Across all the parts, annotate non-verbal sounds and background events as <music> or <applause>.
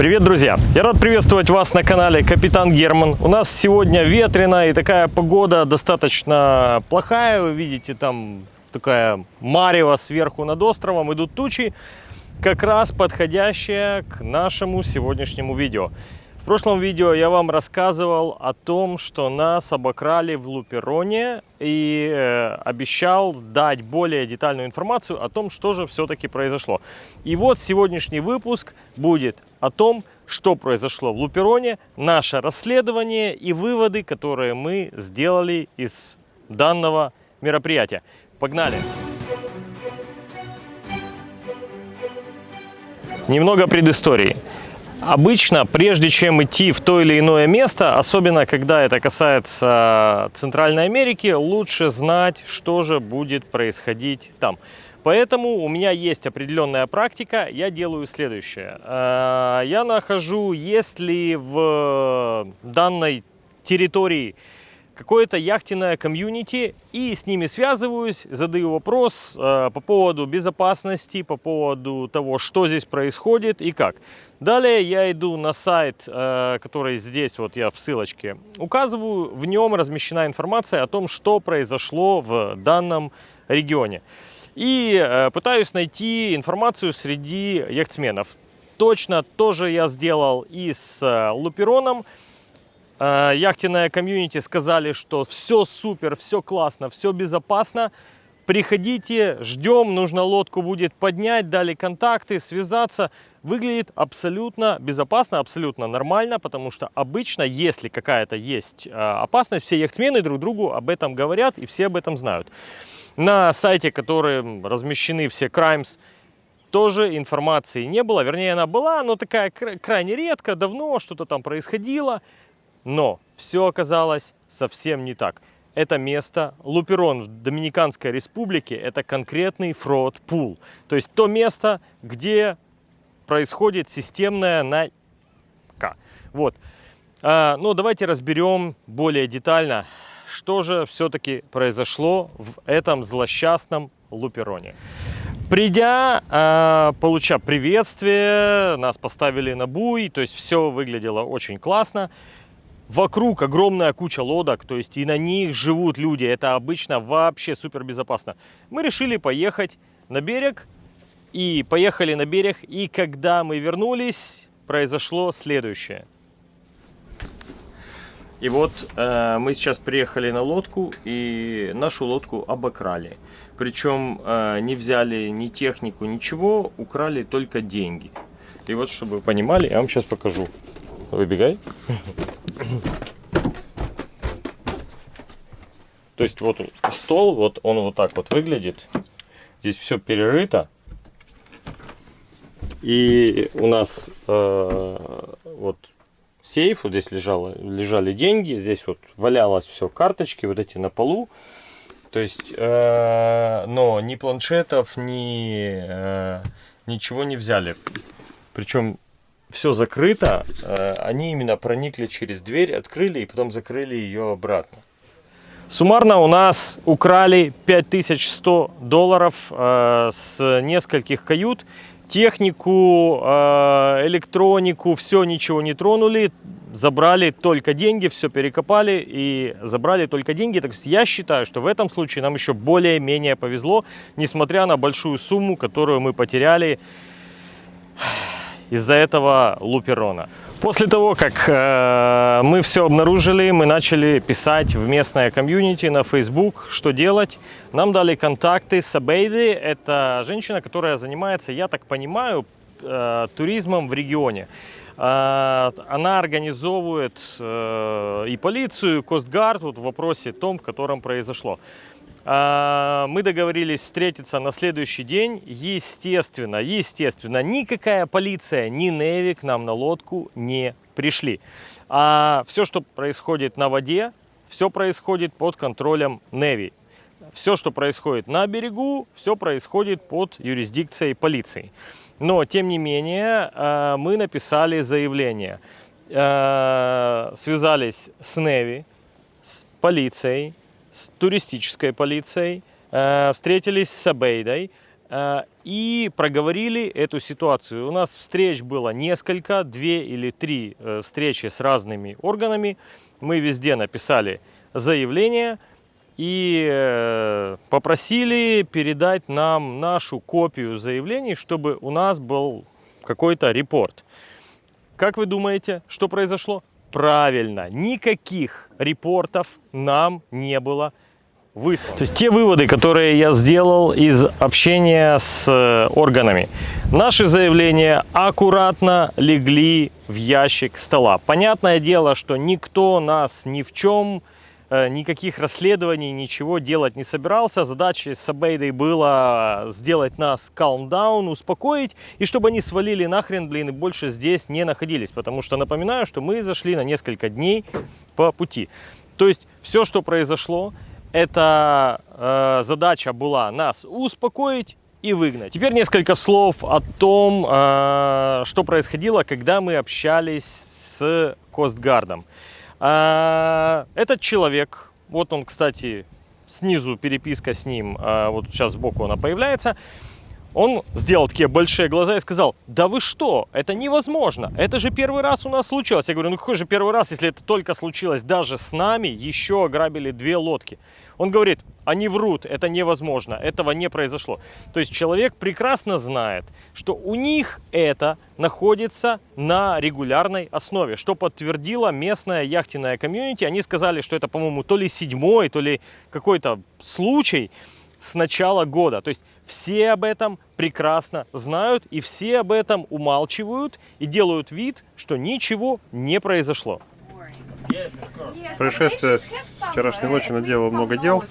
Привет, друзья! Я рад приветствовать вас на канале Капитан Герман. У нас сегодня ветрено и такая погода достаточно плохая. Вы видите, там такая марево сверху над островом, идут тучи, как раз подходящая к нашему сегодняшнему видео. В прошлом видео я вам рассказывал о том, что нас обокрали в Лупероне и э, обещал дать более детальную информацию о том, что же все-таки произошло. И вот сегодняшний выпуск будет о том, что произошло в Лупероне, наше расследование и выводы, которые мы сделали из данного мероприятия. Погнали! Немного предыстории. Обычно, прежде чем идти в то или иное место, особенно когда это касается Центральной Америки, лучше знать, что же будет происходить там. Поэтому у меня есть определенная практика, я делаю следующее. Э, я нахожу, если в данной территории какое-то яхтенное комьюнити и с ними связываюсь, задаю вопрос э, по поводу безопасности, по поводу того, что здесь происходит и как. Далее я иду на сайт, э, который здесь вот я в ссылочке указываю, в нем размещена информация о том, что произошло в данном регионе. И э, пытаюсь найти информацию среди яхтсменов. Точно тоже я сделал и с э, Лупероном. Э, яхтенная комьюнити сказали, что все супер, все классно, все безопасно. Приходите, ждем, нужно лодку будет поднять, дали контакты, связаться. Выглядит абсолютно безопасно, абсолютно нормально, потому что обычно, если какая-то есть э, опасность, все яхтсмены друг другу об этом говорят и все об этом знают. На сайте, который размещены все crimes, тоже информации не было. Вернее, она была, но такая крайне редко, давно что-то там происходило. Но все оказалось совсем не так. Это место, Луперон в Доминиканской республике, это конкретный фрод пул. То есть то место, где происходит системная найка. Вот. А, ну, давайте разберем более детально, что же все-таки произошло в этом злосчастном Лупероне. Придя, э, получа приветствие, нас поставили на буй, то есть все выглядело очень классно. Вокруг огромная куча лодок, то есть и на них живут люди. Это обычно вообще супер безопасно. Мы решили поехать на берег. И поехали на берег. И когда мы вернулись, произошло следующее. И вот э, мы сейчас приехали на лодку, и нашу лодку обокрали. Причем э, не взяли ни технику, ничего, украли только деньги. И вот, чтобы вы понимали, я вам сейчас покажу. Выбегай. То есть вот стол, вот он вот так вот выглядит. Здесь все перерыто. И у нас э, вот сейф, вот здесь лежало, лежали деньги, здесь вот валялось все, карточки вот эти на полу. То есть, э, но ни планшетов, ни э, ничего не взяли. Причем все закрыто, э, они именно проникли через дверь, открыли и потом закрыли ее обратно. Суммарно у нас украли 5100 долларов э, с нескольких кают. Технику, э, электронику, все ничего не тронули. Забрали только деньги, все перекопали и забрали только деньги. Так есть я считаю, что в этом случае нам еще более-менее повезло, несмотря на большую сумму, которую мы потеряли из-за этого луперона. После того, как э, мы все обнаружили, мы начали писать в местное комьюнити на Facebook, что делать. Нам дали контакты с Абейды. Это женщина, которая занимается, я так понимаю, э, туризмом в регионе. Э, она организовывает э, и полицию, и Костгард вот в вопросе том, в котором произошло. А, мы договорились встретиться на следующий день. Естественно, естественно, никакая полиция, ни Неви к нам на лодку не пришли. А все, что происходит на воде, все происходит под контролем Неви. Все, что происходит на берегу, все происходит под юрисдикцией полиции. Но, тем не менее, а, мы написали заявление. А, связались с Неви, с полицией, с туристической полицией, э, встретились с Абейдой. Э, и проговорили эту ситуацию. У нас встреч было несколько, две или три э, встречи с разными органами. Мы везде написали заявление и попросили передать нам нашу копию заявлений, чтобы у нас был какой-то репорт. Как вы думаете, что произошло? Правильно, никаких репортов нам не было выслано. То есть те выводы, которые я сделал из общения с э, органами. Наши заявления аккуратно легли в ящик стола. Понятное дело, что никто нас ни в чем Э, никаких расследований, ничего делать не собирался. Задача с Абейдой была сделать нас calm down, успокоить, и чтобы они свалили нахрен, блин, и больше здесь не находились. Потому что напоминаю, что мы зашли на несколько дней по пути. То есть все, что произошло, эта э, задача была нас успокоить и выгнать. Теперь несколько слов о том, э, что происходило, когда мы общались с Костгардом. А, этот человек, вот он, кстати, снизу переписка с ним, а, вот сейчас сбоку она появляется, он сделал такие большие глаза и сказал, да вы что, это невозможно, это же первый раз у нас случилось. Я говорю, ну какой же первый раз, если это только случилось даже с нами, еще ограбили две лодки. Он говорит, они врут, это невозможно, этого не произошло. То есть человек прекрасно знает, что у них это находится на регулярной основе, что подтвердила местная яхтенная комьюнити. Они сказали, что это, по-моему, то ли седьмой, то ли какой-то случай, с начала года. То есть все об этом прекрасно знают и все об этом умалчивают и делают вид, что ничего не произошло. Происшествие с вчерашней ночи наделало много дел,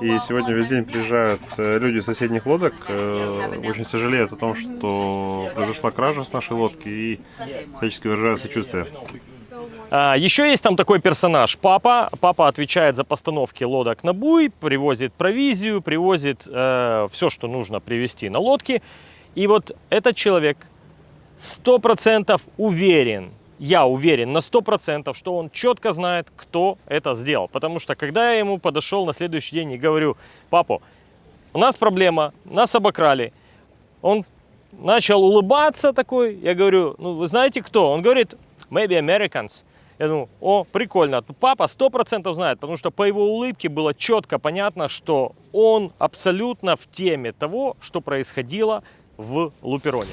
и сегодня весь день приезжают э, люди из соседних лодок, э, очень сожалеют о том, что произошла кража с нашей лодки и всячески выражают сочувствие. А, еще есть там такой персонаж, папа. Папа отвечает за постановки лодок на буй, привозит провизию, привозит э, все, что нужно привезти на лодке. И вот этот человек сто процентов уверен, я уверен на сто процентов, что он четко знает, кто это сделал. Потому что когда я ему подошел на следующий день и говорю, папа, у нас проблема, нас обокрали. Он начал улыбаться такой, я говорю, ну вы знаете кто? Он говорит, maybe Americans. Я думаю, о, прикольно. Папа сто процентов знает, потому что по его улыбке было четко понятно, что он абсолютно в теме того, что происходило в Лупероне.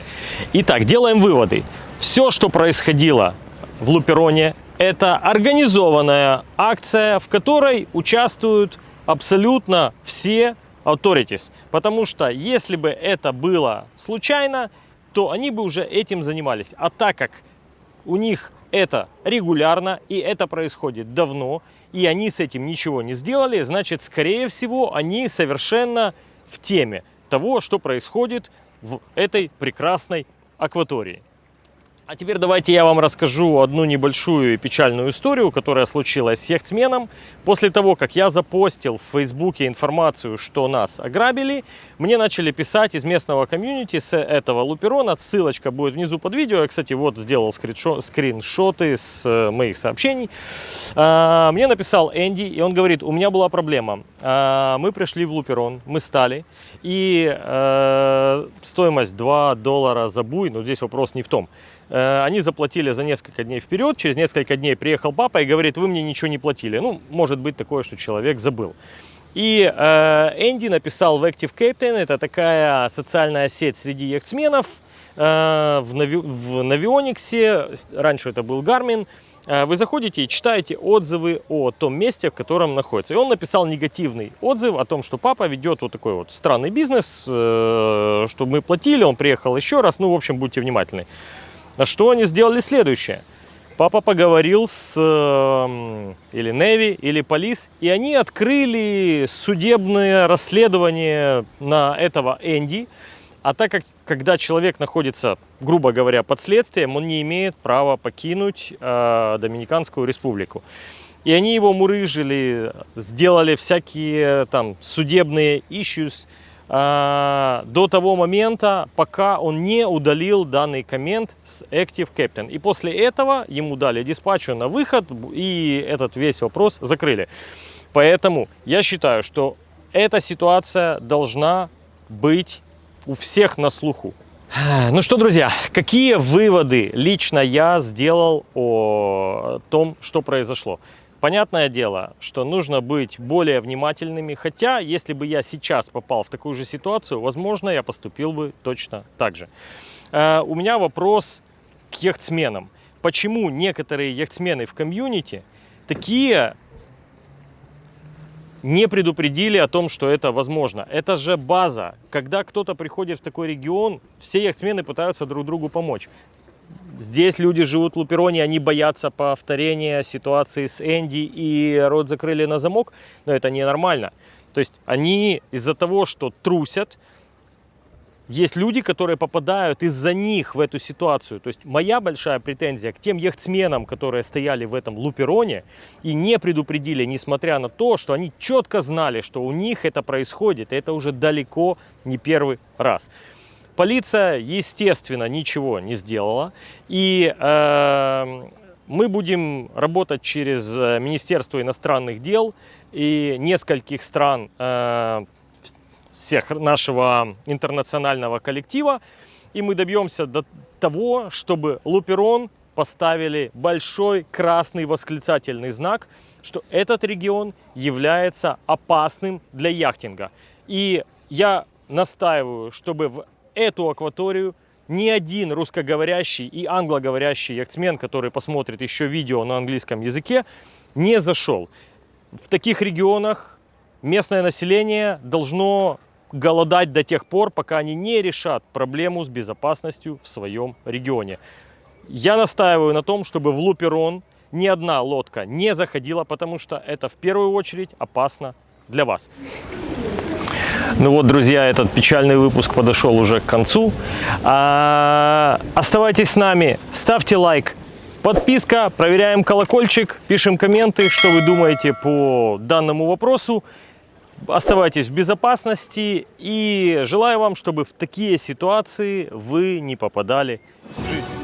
Итак, делаем выводы. Все, что происходило в Лупероне, это организованная акция, в которой участвуют абсолютно все authorities. Потому что если бы это было случайно, то они бы уже этим занимались. А так как у них это регулярно, и это происходит давно, и они с этим ничего не сделали, значит, скорее всего, они совершенно в теме того, что происходит в этой прекрасной акватории. А теперь давайте я вам расскажу одну небольшую печальную историю, которая случилась с яхтсменом. После того, как я запостил в Фейсбуке информацию, что нас ограбили, мне начали писать из местного комьюнити с этого луперона. Ссылочка будет внизу под видео. Я, кстати, вот сделал скриншоты с э, моих сообщений. А, мне написал Энди, и он говорит, у меня была проблема. А, мы пришли в луперон, мы стали, и э, стоимость 2 доллара за буй, но здесь вопрос не в том. Э, они заплатили за несколько дней вперед, через несколько дней приехал папа и говорит, вы мне ничего не платили. Ну, может быть такое, что человек забыл. И э, Энди написал в Active Captain, это такая социальная сеть среди яхтсменов, э, в, Нави, в Навиониксе, раньше это был Garmin, э, вы заходите и читаете отзывы о том месте, в котором находится. И он написал негативный отзыв о том, что папа ведет вот такой вот странный бизнес, э, что мы платили, он приехал еще раз, ну, в общем, будьте внимательны. На что они сделали следующее. Папа поговорил с э, или Неви, или Полис, и они открыли судебное расследование на этого Энди. А так как, когда человек находится, грубо говоря, под следствием, он не имеет права покинуть э, Доминиканскую республику. И они его мурыжили, сделали всякие там судебные issues, до того момента, пока он не удалил данный коммент с Active Captain. И после этого ему дали диспатчу на выход, и этот весь вопрос закрыли. Поэтому я считаю, что эта ситуация должна быть у всех на слуху. <sighs> Ну что, друзья, какие выводы лично я сделал о том, что произошло? Понятное дело, что нужно быть более внимательными, хотя если бы я сейчас попал в такую же ситуацию, возможно, я поступил бы точно так же. Э, у меня вопрос к яхтсменам. Почему некоторые яхтсмены в комьюнити такие не предупредили о том, что это возможно. Это же база. Когда кто-то приходит в такой регион, все яхтсмены пытаются друг другу помочь. Здесь люди живут в Лупероне, они боятся повторения ситуации с Энди и рот закрыли на замок, но это ненормально. То есть они из-за того, что трусят, есть люди, которые попадают из-за них в эту ситуацию. То есть моя большая претензия к тем яхтсменам, которые стояли в этом лупероне и не предупредили, несмотря на то, что они четко знали, что у них это происходит. И это уже далеко не первый раз. Полиция, естественно, ничего не сделала. И э, мы будем работать через э, Министерство иностранных дел и нескольких стран э, всех нашего интернационального коллектива. И мы добьемся до того, чтобы Луперон поставили большой красный восклицательный знак, что этот регион является опасным для яхтинга. И я настаиваю, чтобы в эту акваторию ни один русскоговорящий и англоговорящий яхтсмен, который посмотрит еще видео на английском языке, не зашел. В таких регионах местное население должно голодать до тех пор, пока они не решат проблему с безопасностью в своем регионе. Я настаиваю на том, чтобы в Луперон ни одна лодка не заходила, потому что это в первую очередь опасно для вас. Ну вот, друзья, этот печальный выпуск подошел уже к концу. А, оставайтесь с нами, ставьте лайк, подписка, проверяем колокольчик, пишем комменты, что вы думаете по данному вопросу. Оставайтесь в безопасности и желаю вам, чтобы в такие ситуации вы не попадали в жизнь.